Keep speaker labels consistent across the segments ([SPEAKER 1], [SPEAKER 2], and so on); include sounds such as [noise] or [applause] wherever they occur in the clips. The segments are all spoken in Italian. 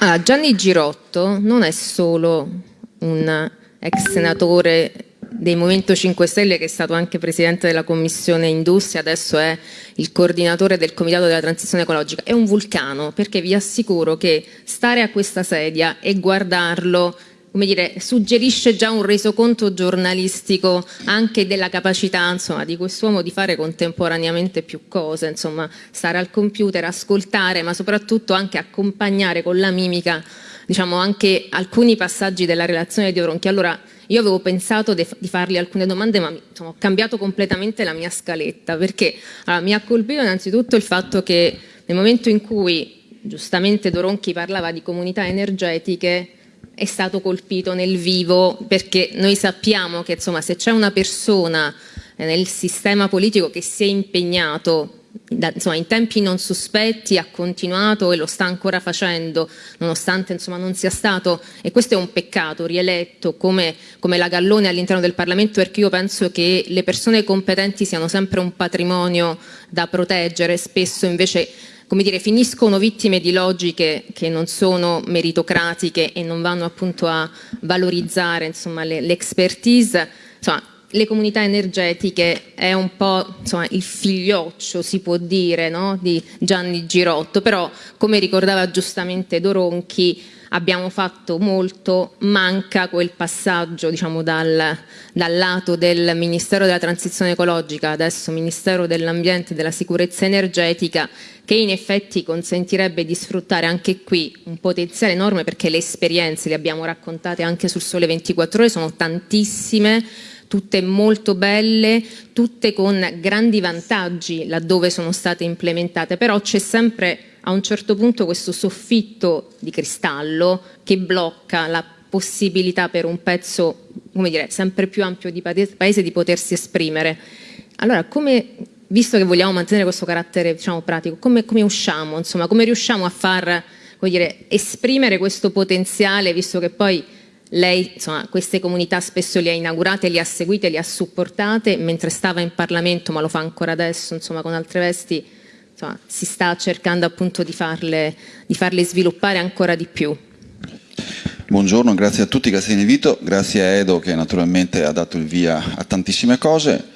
[SPEAKER 1] Ah, Gianni Girotto non è solo un ex senatore del Movimento 5 Stelle che è stato anche presidente della Commissione Industria, adesso è il coordinatore del Comitato della Transizione Ecologica, è un vulcano perché vi assicuro che stare a questa sedia e guardarlo come dire, suggerisce già un resoconto giornalistico anche della capacità insomma, di quest'uomo di fare contemporaneamente più cose, insomma, stare al computer, ascoltare, ma soprattutto anche accompagnare con la mimica diciamo, anche alcuni passaggi della relazione di Oronchi. Allora, io avevo pensato di fargli alcune domande, ma insomma, ho cambiato completamente la mia scaletta, perché allora, mi ha colpito innanzitutto il fatto che nel momento in cui giustamente Doronchi parlava di comunità energetiche, è stato colpito nel vivo perché noi sappiamo che insomma, se c'è una persona eh, nel sistema politico che si è impegnato da, insomma, in tempi non sospetti ha continuato e lo sta ancora facendo nonostante insomma, non sia stato e questo è un peccato rieletto come, come la Gallone all'interno del Parlamento perché io penso che le persone competenti siano sempre un patrimonio da proteggere spesso invece come dire, finiscono vittime di logiche che non sono meritocratiche e non vanno appunto a valorizzare l'expertise. Le comunità energetiche è un po' insomma, il figlioccio, si può dire, no? di Gianni Girotto, però come ricordava giustamente Doronchi, abbiamo fatto molto, manca quel passaggio diciamo, dal, dal, lato del Ministero della Transizione Ecologica, adesso Ministero dell'Ambiente e della Sicurezza Energetica, che in effetti consentirebbe di sfruttare anche qui un potenziale enorme perché le esperienze le abbiamo raccontate anche sul Sole 24 Ore, sono tantissime, tutte molto belle, tutte con grandi vantaggi laddove sono state implementate, però c'è sempre a un certo punto questo soffitto di cristallo che blocca la possibilità per un pezzo come dire, sempre più ampio di paese di potersi esprimere. Allora, come, visto che vogliamo mantenere questo carattere diciamo, pratico, come, come usciamo? Insomma, come riusciamo a far dire, esprimere questo potenziale, visto che poi lei insomma, queste comunità spesso le ha inaugurate, le ha seguite, le ha supportate mentre stava in Parlamento, ma lo fa ancora adesso insomma, con altre vesti insomma, si sta cercando appunto di farle, di farle sviluppare ancora di più.
[SPEAKER 2] Buongiorno, grazie a tutti, grazie dell'invito, grazie a Edo che naturalmente ha dato il via a tantissime cose.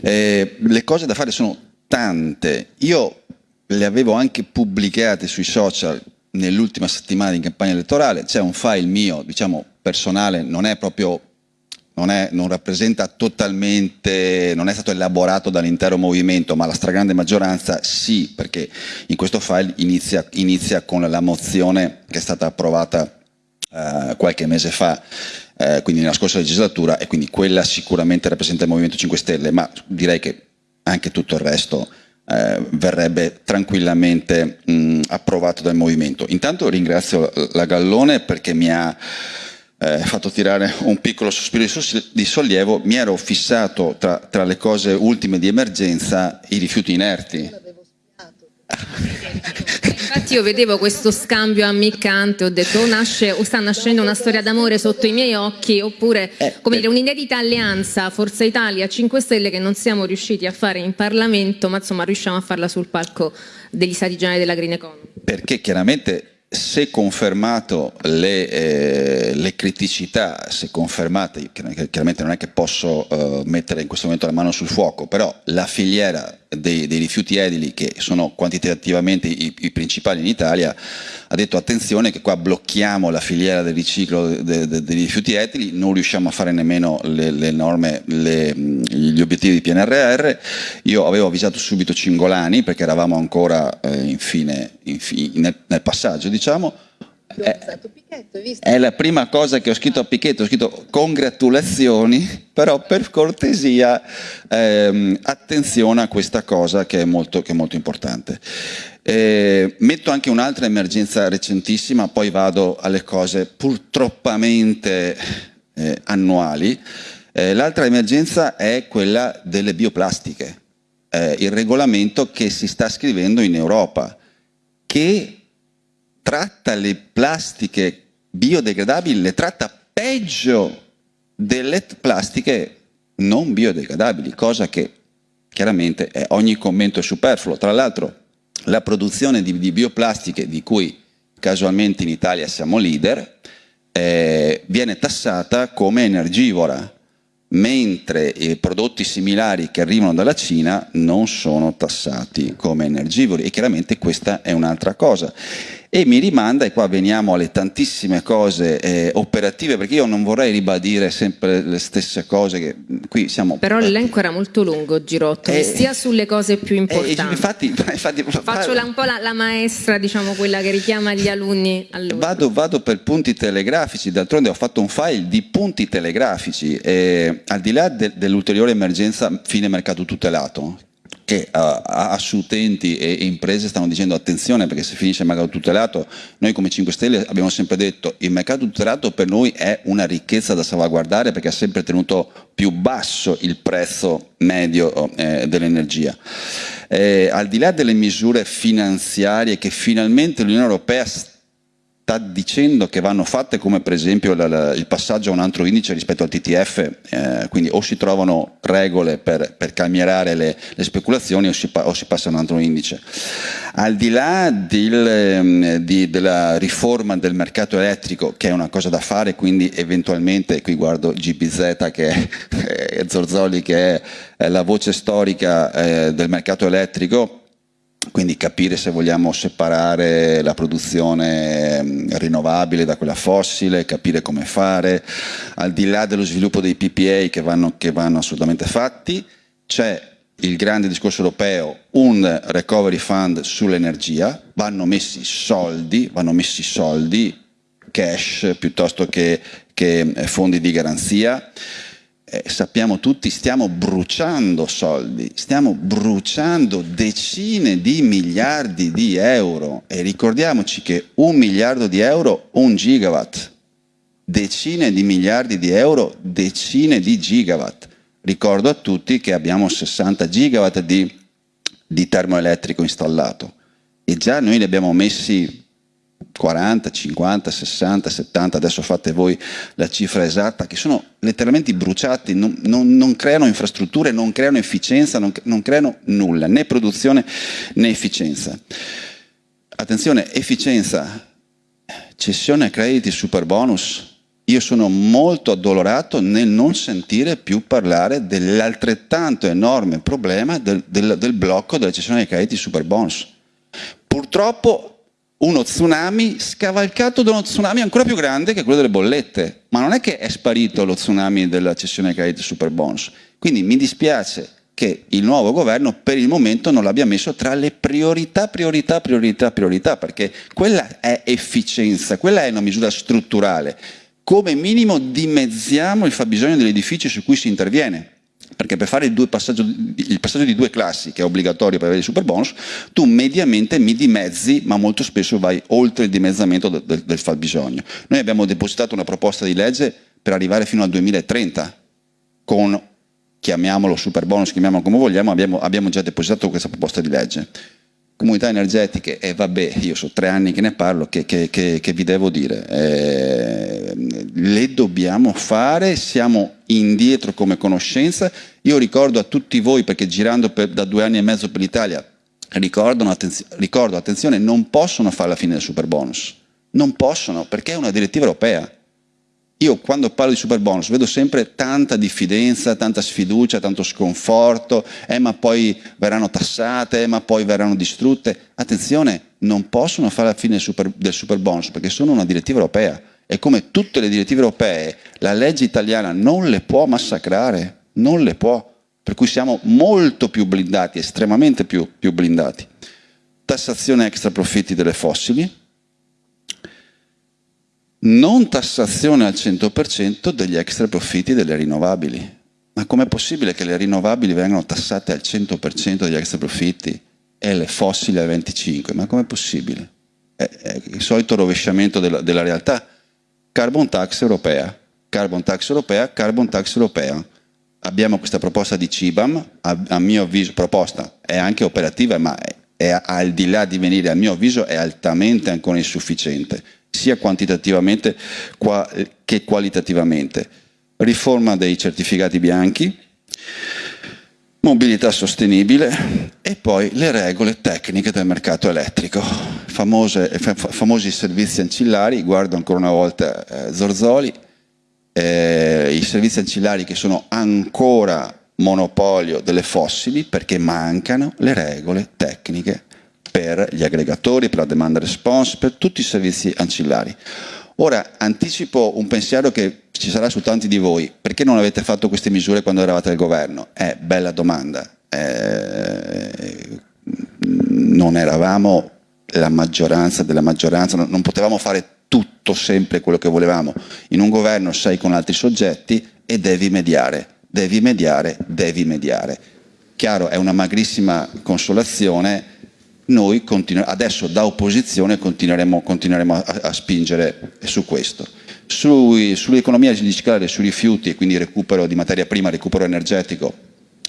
[SPEAKER 2] Eh, le cose da fare sono tante, io le avevo anche pubblicate sui social nell'ultima settimana di campagna elettorale, c'è un file mio, diciamo personale, non è proprio non, è, non, rappresenta totalmente, non è stato elaborato dall'intero movimento, ma la stragrande maggioranza sì, perché in questo file inizia, inizia con la mozione che è stata approvata eh, qualche mese fa, eh, quindi nella scorsa legislatura, e quindi quella sicuramente rappresenta il Movimento 5 Stelle, ma direi che anche tutto il resto eh, verrebbe tranquillamente mh, approvato dal Movimento. Intanto ringrazio la Gallone perché mi ha eh, fatto tirare un piccolo sospiro di sollievo, mi ero fissato tra, tra le cose ultime di emergenza i rifiuti inerti.
[SPEAKER 1] Infatti io vedevo questo scambio ammiccante, ho detto o, nasce, o sta nascendo una storia d'amore sotto i miei occhi oppure eh, come dire un'inedita alleanza Forza Italia 5 Stelle che non siamo riusciti a fare in Parlamento ma insomma riusciamo a farla sul palco degli stati generali della Green Economy.
[SPEAKER 2] Perché chiaramente se confermato le, eh, le, criticità, se confermate, chiaramente non è che posso uh, mettere in questo momento la mano sul fuoco, però la filiera dei, dei rifiuti edili, che sono quantitativamente i, i, principali in Italia, ha detto attenzione che qua blocchiamo la filiera del riciclo de, de, dei rifiuti edili, non riusciamo a fare nemmeno le, le norme, le, gli obiettivi di PNRR. Io avevo avvisato subito Cingolani, perché eravamo ancora eh, infine, infine nel, nel passaggio, diciamo, è, eh, è, la prima cosa che ho scritto a Pichetto, ho scritto congratulazioni, [laughs] però per cortesia ehm, attenzione a questa cosa che è molto, che è molto importante. Eh, metto anche un'altra emergenza recentissima, poi vado alle cose purtroppamente eh, annuali. Eh, l'altra emergenza è quella delle bioplastiche, eh, il regolamento che si sta scrivendo in Europa, che tratta le plastiche biodegradabili, le tratta peggio delle plastiche non biodegradabili, cosa che chiaramente è, ogni commento è superfluo. Tra l'altro la produzione di, di, bioplastiche di cui casualmente in Italia siamo leader, eh, viene tassata come energivora, mentre i prodotti similari che arrivano dalla Cina non sono tassati come energivori e chiaramente questa è un'altra cosa e mi rimanda, e qua veniamo alle tantissime cose eh, operative, perché io non vorrei ribadire sempre le stesse cose, che qui siamo...
[SPEAKER 1] Però l'elenco era molto lungo, Girotto, eh, sia sulle cose più importanti.
[SPEAKER 2] Eh, infatti, [laughs] infatti,
[SPEAKER 1] Faccio un po' la, la, maestra, diciamo, quella che richiama gli alunni.
[SPEAKER 2] Vado, vado, per punti telegrafici, d'altronde ho fatto un file di punti telegrafici, e, al di là de, dell'ulteriore emergenza fine mercato tutelato, che uh, a utenti e imprese stanno dicendo attenzione perché se finisce il mercato tutelato, noi come 5 Stelle abbiamo sempre detto il mercato tutelato per noi è una ricchezza da salvaguardare perché ha sempre tenuto più basso il prezzo medio eh, dell'energia. Eh, al di là delle misure finanziarie che finalmente l'Unione Europea sta sta dicendo che vanno fatte come per esempio la, la, il passaggio a un altro indice rispetto al TTF, eh, quindi o si trovano regole per, per calmierare le, le speculazioni o si, o si, passa a un altro indice. Al di là del, ehm, di, della riforma del mercato elettrico, che è una cosa da fare, quindi eventualmente, qui guardo GBZ che [laughs] è, Zorzoli che è, la voce storica eh, del mercato elettrico, quindi capire se vogliamo separare la produzione mm, rinnovabile da quella fossile, capire come fare, al di là dello sviluppo dei PPA che vanno, che vanno assolutamente fatti, c'è il grande discorso europeo, un recovery fund sull'energia, vanno messi soldi, vanno messi soldi, cash piuttosto che, che fondi di garanzia, eh, sappiamo tutti, stiamo bruciando soldi, stiamo bruciando decine di miliardi di euro. E ricordiamoci che un miliardo di euro, un gigawatt, decine di miliardi di euro, decine di gigawatt. Ricordo a tutti che abbiamo 60 gigawatt di, di termoelettrico installato. E già noi li abbiamo messi 40, 50, 60, 70, adesso fate voi la cifra esatta, che sono letteralmente bruciati, non, non, non creano infrastrutture, non creano efficienza, non, non, creano nulla, né produzione né efficienza. Attenzione, efficienza, cessione a crediti super bonus. Io sono molto addolorato nel non sentire più parlare dell'altrettanto enorme problema del, del, del blocco della cessione ai crediti super bonus. Purtroppo uno tsunami scavalcato da uno tsunami ancora più grande che quello delle bollette. Ma non è che è sparito lo tsunami della cessione ai crediti super bonus. Quindi mi dispiace che il nuovo governo per il momento non l'abbia messo tra le priorità, priorità, priorità, priorità, perché quella è efficienza, quella è una misura strutturale. Come minimo dimezziamo il fabbisogno degli edifici su cui si interviene perché per fare il, passaggio, il, passaggio, di due classi, che è obbligatorio per avere il super bonus, tu mediamente mi dimezzi, ma molto spesso vai oltre il dimezzamento del, del, del fabbisogno. Noi abbiamo depositato una proposta di legge per arrivare fino al 2030 con, chiamiamolo super bonus, chiamiamolo come vogliamo, abbiamo, abbiamo già depositato questa proposta di legge comunità energetiche, e vabbè, io so tre anni che ne parlo, che, che, che, che vi devo dire, eh, le dobbiamo fare, siamo indietro come conoscenza, io ricordo a tutti voi, perché girando per, da due anni e mezzo per l'Italia, attenzio ricordo, attenzione, non possono fare la fine del super bonus, non possono, perché è una direttiva europea, io quando parlo di super bonus vedo sempre tanta diffidenza, tanta sfiducia, tanto sconforto, eh, ma poi verranno tassate, eh, ma poi verranno distrutte. Attenzione, non possono fare la fine del super, del super bonus perché sono una direttiva europea e come tutte le direttive europee la legge italiana non le può massacrare, non le può, per cui siamo molto più blindati, estremamente più, più blindati. Tassazione extra profitti delle fossili, non tassazione al 100% degli extra profitti delle rinnovabili. Ma com'è possibile che le rinnovabili vengano tassate al 100% degli extra profitti e le fossili al 25%? Ma com'è possibile? È, è, il solito rovesciamento della, della realtà. Carbon tax europea, carbon tax europea, carbon tax europea. Abbiamo questa proposta di CIBAM, a, a mio avviso, proposta, è anche operativa, ma è, è, al di là di venire, a mio avviso, è altamente ancora insufficiente sia quantitativamente che qualitativamente. Riforma dei certificati bianchi, mobilità sostenibile e poi le regole tecniche del mercato elettrico, Famose, famosi servizi ancillari, guardo ancora una volta eh, Zorzoli, eh, i servizi ancillari che sono ancora monopolio delle fossili perché mancano le regole tecniche per gli aggregatori, per la demand response, per tutti i servizi ancillari. Ora anticipo un pensiero che ci sarà su tanti di voi, perché non avete fatto queste misure quando eravate al governo? È bella domanda. Eh, non eravamo la maggioranza della maggioranza, non potevamo fare tutto sempre quello che volevamo. In un governo sei con altri soggetti e devi mediare, devi mediare, devi mediare. Chiaro, è una magrissima consolazione, noi adesso da opposizione continueremo, continueremo a, a, spingere su questo. Sull'economia digitale, sui rifiuti, quindi recupero di materia prima, recupero energetico,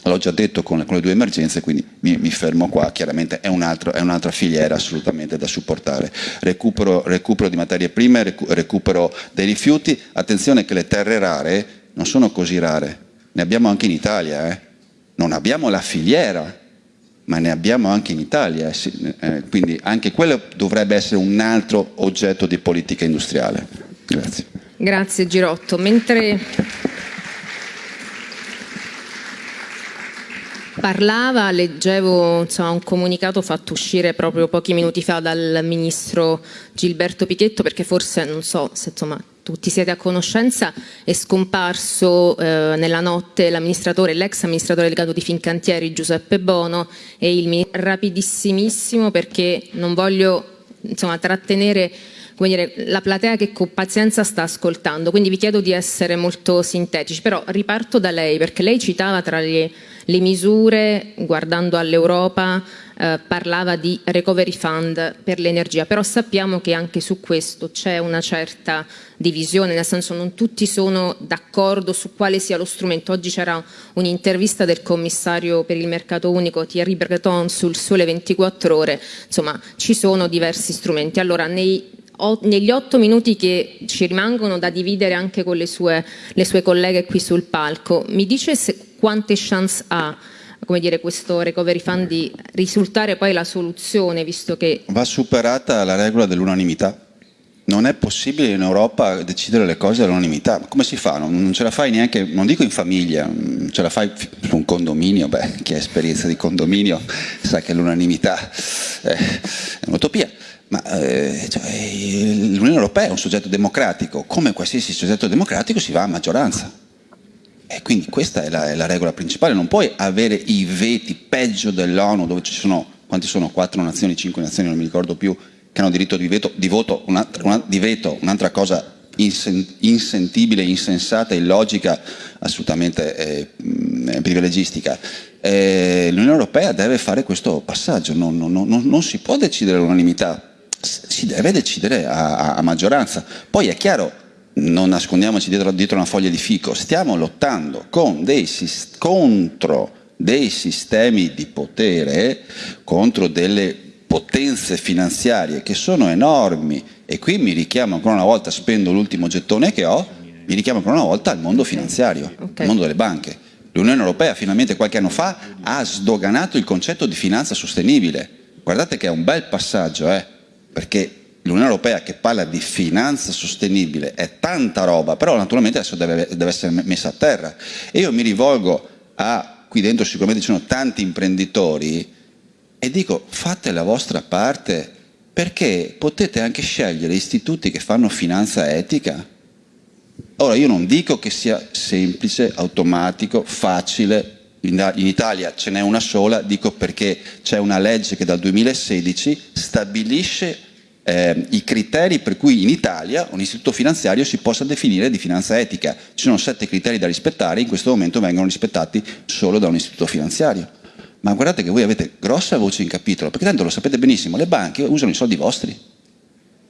[SPEAKER 2] l'ho già detto con con le, due emergenze, quindi mi, mi fermo qua, chiaramente è, un'altra un filiera assolutamente da supportare. Recupero, recupero di materie prime, recupero dei rifiuti, attenzione che le terre rare non sono così rare, ne abbiamo anche in Italia, eh? non abbiamo la filiera, ma ne abbiamo anche in Italia, eh, eh, quindi anche quello dovrebbe essere un altro oggetto di politica industriale. Grazie.
[SPEAKER 1] Grazie Girotto. Mentre parlava, leggevo insomma, un comunicato fatto uscire proprio pochi minuti fa dal ministro Gilberto Pichetto perché forse, non so se insomma, tutti siete a conoscenza, è scomparso eh, nella notte l'amministratore, l'ex amministratore delegato di Fincantieri Giuseppe Bono e il rapidissimissimo perché non voglio insomma, trattenere dire, la platea che con pazienza sta ascoltando, quindi vi chiedo di essere molto sintetici, però riparto da lei perché lei citava tra le, le misure, guardando all'Europa, eh, parlava di recovery fund per l'energia, però sappiamo che anche su questo c'è una certa divisione, nel senso non tutti sono d'accordo su quale sia lo strumento. Oggi c'era un'intervista del commissario per il mercato unico Thierry Breton sul Sole 24 Ore, insomma ci sono diversi strumenti. Allora nei negli otto minuti che ci rimangono da dividere anche con le sue, le sue colleghe qui sul palco, mi dice se, quante chance ha come dire, questo recovery fund di risultare poi la soluzione, visto che...
[SPEAKER 2] Va superata la regola dell'unanimità. Non è possibile in Europa decidere le cose all'unanimità. Come si fa? Non, non, ce la fai neanche, non dico in famiglia, ce la fai su un condominio, beh, chi ha esperienza di condominio sa che l'unanimità è un'utopia. Ma eh, cioè, l'Unione Europea è un soggetto democratico, come qualsiasi soggetto democratico si va a maggioranza. E quindi questa è la, è la regola principale, non puoi avere i veti peggio dell'ONU dove ci sono, quanti sono? Quattro nazioni, cinque nazioni, non mi ricordo più, che hanno diritto di veto, di voto, un'altra una, di veto, un'altra cosa insentibile, insensata, illogica, assolutamente eh, privilegistica. Eh, L'Unione Europea deve fare questo passaggio, non, non, non, non si può decidere all'unanimità, si deve decidere a, a, maggioranza. Poi è chiaro, non nascondiamoci dietro, dietro una foglia di fico, stiamo lottando dei, contro dei sistemi di potere, contro delle potenze finanziarie che sono enormi e qui mi richiamo ancora una volta, spendo l'ultimo gettone che ho, mi richiamo ancora una volta al mondo finanziario, okay. al mondo delle banche. L'Unione Europea finalmente qualche anno fa ha sdoganato il concetto di finanza sostenibile. Guardate che è un bel passaggio, eh? perché l'Unione Europea che parla di finanza sostenibile è tanta roba, però naturalmente adesso deve, deve, essere messa a terra. E io mi rivolgo a, qui dentro sicuramente ci sono tanti imprenditori, e dico fate la vostra parte perché potete anche scegliere istituti che fanno finanza etica. Ora io non dico che sia semplice, automatico, facile, in Italia ce n'è una sola, dico perché c'è una legge che dal 2016 stabilisce eh, i criteri per cui in Italia un istituto finanziario si possa definire di finanza etica. Ci sono sette criteri da rispettare, in questo momento vengono rispettati solo da un istituto finanziario. Ma guardate che voi avete grossa voce in capitolo, perché tanto lo sapete benissimo, le banche usano i soldi vostri.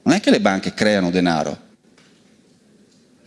[SPEAKER 2] Non è che le banche creano denaro,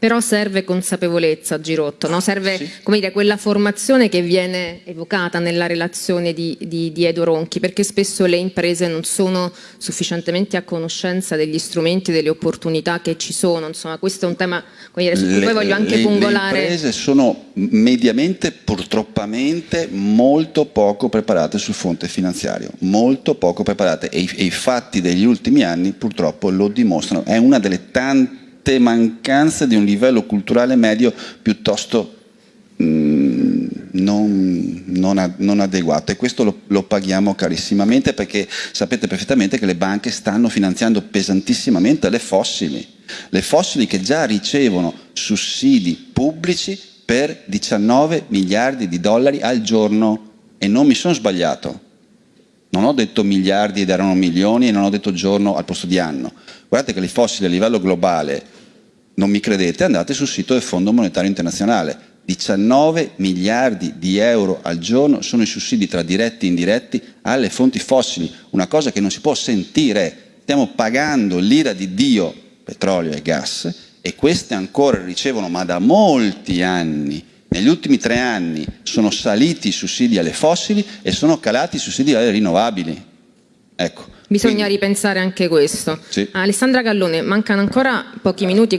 [SPEAKER 1] Però serve consapevolezza, Girotto, no? serve
[SPEAKER 2] Sì.
[SPEAKER 1] come dire, quella formazione che viene evocata nella relazione di, di, di Edo Ronchi, perché spesso le imprese non sono sufficientemente a conoscenza degli strumenti, delle opportunità che ci sono. Insomma, questo è un tema come dire, su cui
[SPEAKER 2] Le-
[SPEAKER 1] poi voglio anche
[SPEAKER 2] le-
[SPEAKER 1] pungolare.
[SPEAKER 2] Le imprese sono mediamente, purtroppamente, molto poco preparate sul fronte finanziario, molto poco preparate e i, e i fatti degli ultimi anni purtroppo lo dimostrano. È una delle tante mancanze di un livello culturale medio piuttosto mm, non, non a- non adeguato e questo lo, lo paghiamo carissimamente perché sapete perfettamente che le banche stanno finanziando pesantissimamente le fossili, le fossili che già ricevono sussidi pubblici per 19 miliardi di dollari al giorno e non mi sono sbagliato. Non ho detto miliardi ed erano milioni e non ho detto giorno al posto di anno. Guardate che le fossili a livello globale, non mi credete, andate sul sito del Fondo Monetario Internazionale. 19 miliardi di euro al giorno sono i sussidi tra diretti e indiretti alle fonti fossili, una cosa che non si può sentire. Stiamo pagando l'ira di Dio, petrolio e gas, e queste ancora ricevono, ma da molti anni, negli ultimi tre anni sono saliti i sussidi alle fossili e sono calati i sussidi alle rinnovabili. Ecco.
[SPEAKER 1] Bisogna
[SPEAKER 2] Quindi-
[SPEAKER 1] ripensare anche questo.
[SPEAKER 2] Sì.
[SPEAKER 1] Alessandra Gallone, mancano ancora pochi minuti.